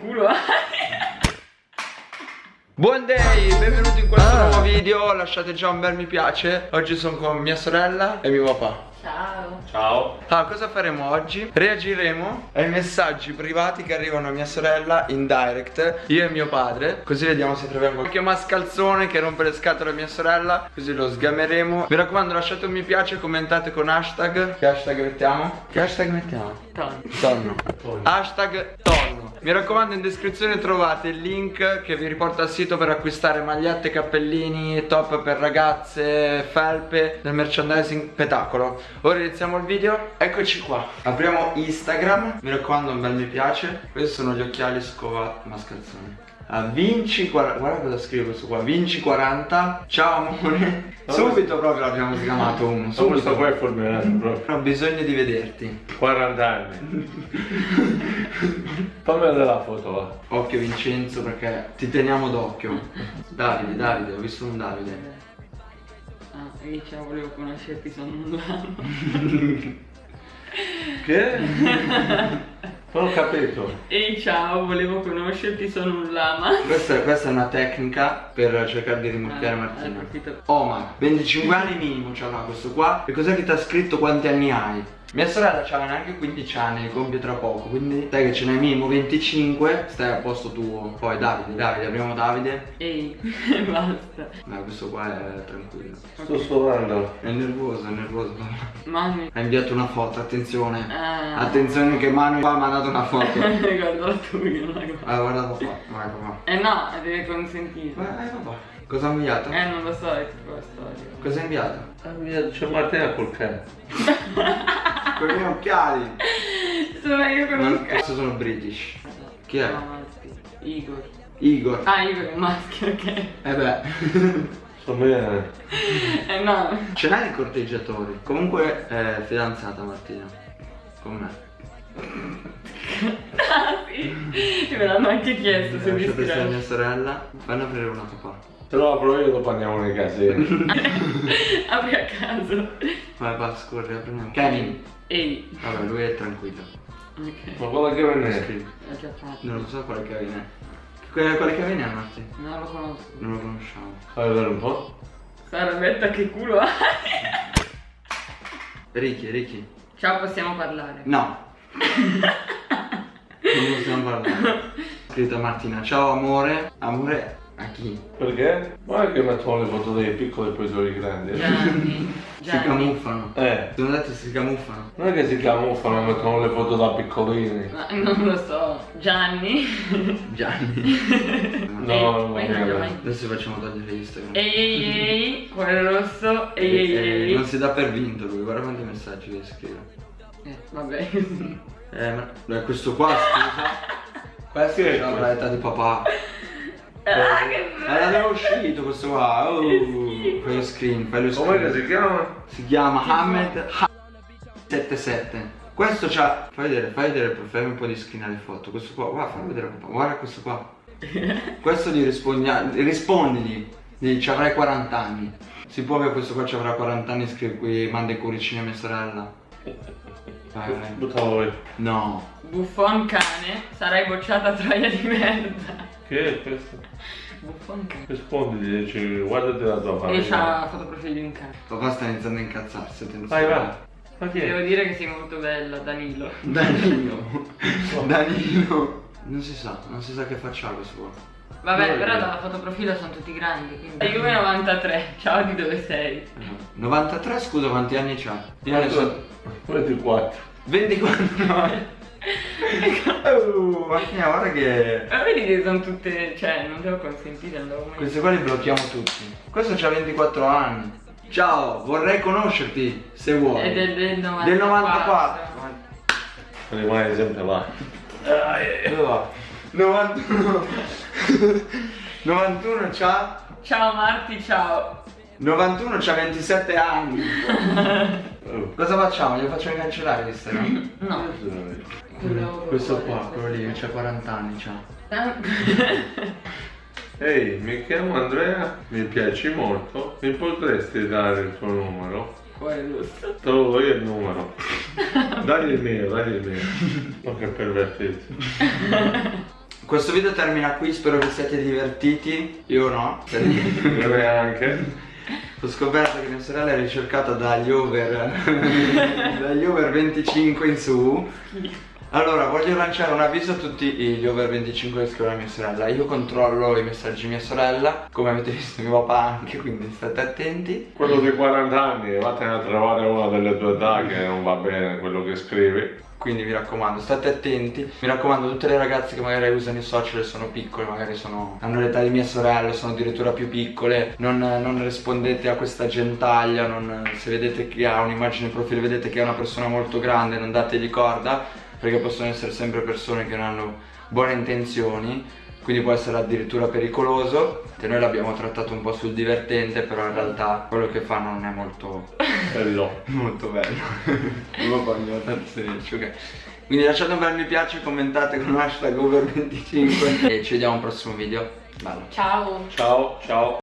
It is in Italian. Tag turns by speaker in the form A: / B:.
A: Culo.
B: Buon day, benvenuti in questo
A: Ah.
B: nuovo video, lasciate già un bel mi piace Oggi sono con mia sorella e mio papà
A: Ciao.
C: Ciao.
B: Ah, cosa faremo oggi? Reagiremo ai messaggi privati che arrivano a mia sorella in direct Io e mio padre Così vediamo se troviamo qualche mascalzone che rompe le scatole a mia sorella Così lo sgameremo Mi raccomando lasciate un mi piace, commentate con hashtag Che hashtag mettiamo? Che hashtag mettiamo?
A: Tonno.
B: Tonno. Hashtag tonno. Mi raccomando in descrizione trovate il link che vi riporta al sito per acquistare magliette, cappellini, top per ragazze, felpe del merchandising Petacolo. Ora iniziamo il video. Eccoci qua. Apriamo Instagram. Mi raccomando un bel mi piace. Questi sono gli occhiali scova mascalzoni. Ah, vinci 40 guarda cosa scrivo questo qua vinci 40 ciao amore subito proprio l'abbiamo sgamato uno
C: Ma questo
B: subito
C: qua è fulminato proprio.
B: ho bisogno di vederti
C: 40 anni. Fammi vedere la foto va.
B: Occhio Vincenzo perché ti teniamo d'occhio. Davide, Davide, ho visto un Davide.
A: Ah, e ciao, volevo conoscerti, sono un.
C: Che? Non ho capito.
A: Ehi ciao, volevo conoscerti, sono un lama.
B: Questa, questa è una tecnica per cercare di rimucchiare
A: Ah,
B: Martina. Omar, 25 anni minimo c'avrà questo qua. E cos'è che ti ha scritto quanti anni hai? Mia sorella c'aveva neanche 15 anni, compie tra poco, quindi sai che ce n'hai minimo 25, stai a posto tuo. Poi Davide, Davide, apriamo Davide.
A: Ehi, basta.
B: Ma questo qua è tranquillo.
C: Sto suonando.
B: È nervoso, è nervoso.
A: Mami.
B: Ha inviato una foto, attenzione.
A: Ah.
B: Attenzione che Manu qua ha mandato una foto.
A: Guarda la tua, io non la guardo.
B: Ah, guarda papà, vai papà.
A: Eh no, deve consentire.
B: Vai, vai papà. Cosa ha inviato?
A: Eh, non lo so, è tipo la storia.
B: Cosa ha inviato?
C: Ah, mia, C'è Martina col cane.
B: Con i miei occhiali.
A: Sono io con
B: Non, questi sono british. Chi è?
A: No. Igor.
B: Igor.
A: Ah, Igor è maschio, ok.
B: Eh beh.
C: Sto bene.
A: Eh no.
B: Ce n'hai di corteggiatori. Comunque è fidanzata Martina. Con me.
A: Ah sì. Me l'hanno anche chiesto se mi
B: Lascia questa è mia sorella. Fanno aprire una papà.
C: Se lo apro io dopo andiamo nei casini.
A: Apri a caso.
B: Vai, va, scorri, apriamo. Kevin.
A: Ehi.
B: Vabbè, lui è tranquillo.
A: Ok.
C: Ma che venne.
B: Scrivi.
A: L'ho già fatto.
B: Non lo so quale Kevin è. Que- Quale Kevin è Marti?
A: Non lo conosco.
B: Non lo conosciamo.
C: Fai vedere un po'.
A: Sarabetta che culo hai.
B: Ricky, Ricky.
A: Ciao, possiamo parlare.
B: No. non possiamo parlare. Scritto a Martina, ciao amore. Amore a chi?
C: Perché? Guarda che mettono le foto dei piccoli e poi dei grandi.
A: Gianni.
B: Si
A: Gianni.
B: camuffano.
C: Eh.
B: Sono detto si camuffano.
C: Non è che si camuffano, mettono le foto da piccolini.
A: Ma non lo so. Gianni.
B: Gianni.
C: No,
A: Ehi,
C: no, no,
A: non
C: no.
A: mai-
B: Adesso facciamo togliere Instagram.
A: Ehi ehi ehi. Cuore rosso. Ehi ehi
B: Eh,
A: ehi.
B: non si dà per vinto lui, guarda quanti messaggi che scrive.
A: Eh, vabbè.
B: Eh, ma eh, questo qua scusa. Questo
C: è questo?
B: l'età di papà.
A: Ah, che
B: Eh, l'abbiamo uscito questo qua. Oh, fai lo screen, fai lo
C: Com'è che
B: screen.
C: si chiama?
B: Si chiama Hamed 77. Questo c'ha. Fai vedere, fai vedere, fai un po' di screen alle foto. Questo qua, guarda, fai vedere papà. Guarda questo qua. Questo gli rispondi. Rispondili. Gli ci avrai 40 anni. Si può che questo qua ci avrà 40 anni e scrive qui manda i cuoricini a mia sorella. Vai, vai. No.
A: Buffon cane. Sarai bocciata troia di merda.
C: Che è questo?
A: Buffon cane.
C: Rispondi, dici, guardati la tua
A: E
C: famiglia.
A: c'ha la fotoprofilo di un cane.
B: Papà sta iniziando a incazzarsi, attenzione.
C: Vai, va. Ma chi
A: Devo dire che sei molto bella, Danilo.
B: Danilo. Danilo. Non si sa, non si sa che faccia questo qua.
A: Vabbè,
C: Dove
A: però dalla fotoprofilo sono tutti grandi, quindi. Juve 93, ciao di dove sei?
B: 93 scusa quanti anni c'ha? Io ne so
C: 24.
B: 24 no. Oh, Martina guarda che
A: Ma vedi che sono tutte. cioè, non devo consentire, mai.
B: questi qua li blocchiamo tutti. Questo c'ha 24 anni. Ciao, vorrei conoscerti se vuoi.
A: È del, del 94.
B: Del 94.
C: Rimane sempre là.
B: Dove va? 91. 91 c'ha
A: Ciao Marti, ciao.
B: 91 c'ha 27 anni.
C: Oh.
B: Cosa facciamo? Glielo facciamo cancellare Instagram?
A: No. Quello.
B: Questo qua, quello lì, c'ha 40 anni c'ha.
C: Ehi, mi chiamo Andrea, mi piaci molto, mi potresti dare il tuo numero? Te lo do io il numero. Dagli il mio, dagli il mio. Ma che pervertito.
B: Questo video termina qui, spero vi siate divertiti. Io no.
C: Io anche.
B: Ho scoperto che mia sorella è ricercata dagli over dagli over 25 in su. Allora, voglio lanciare un avviso a tutti gli over 25 che scrivono a mia sorella. Io controllo i messaggi di mia sorella, come avete visto mio papà anche, quindi state attenti.
C: Quello dei 40 anni, vattene a trovare una delle tue età che non va bene quello che scrivi.
B: Quindi mi raccomando, state attenti. Mi raccomando, tutte le ragazze che magari usano i social e sono piccole, magari sono, hanno l'età di mia sorella, sono addirittura più piccole, non, non rispondete a questa gentaglia, non- se vedete che ha un'immagine profilo, vedete che è una persona molto grande, non dategli corda, perché possono essere sempre persone che non hanno buone intenzioni, quindi può essere addirittura pericoloso. E noi l'abbiamo trattato un po' sul divertente, però in realtà quello che fa non è molto
C: Bello.
B: Molto bello. Io poi mi ho tanto serici, ok. Quindi lasciate un bel mi piace, commentate con hashtag over25 e ci vediamo al prossimo video. Bello.
A: Ciao.
C: Ciao, ciao.